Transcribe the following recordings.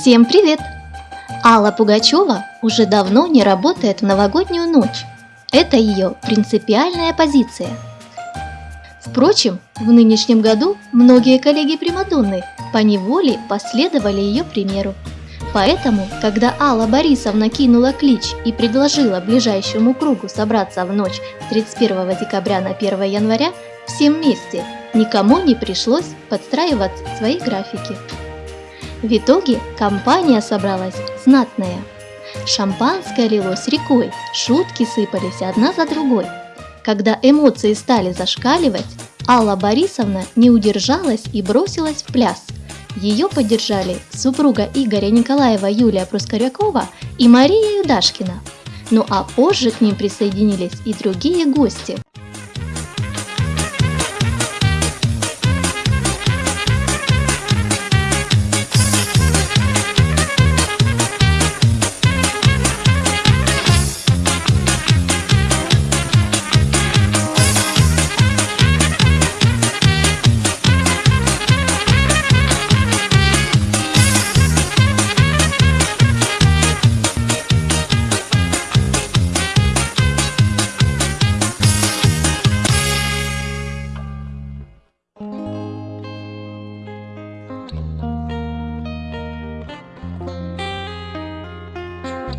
Всем привет! Алла Пугачева уже давно не работает в новогоднюю ночь. Это ее принципиальная позиция. Впрочем, в нынешнем году многие коллеги Примадонны по неволе последовали ее примеру. Поэтому, когда Алла Борисовна кинула клич и предложила ближайшему кругу собраться в ночь с 31 декабря на 1 января всем вместе, никому не пришлось подстраиваться в свои графики. В итоге компания собралась знатная. Шампанское лилось рекой, шутки сыпались одна за другой. Когда эмоции стали зашкаливать, Алла Борисовна не удержалась и бросилась в пляс. Ее поддержали супруга Игоря Николаева Юлия Прускорякова и Мария Юдашкина. Ну а позже к ним присоединились и другие гости –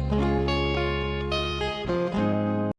Bye.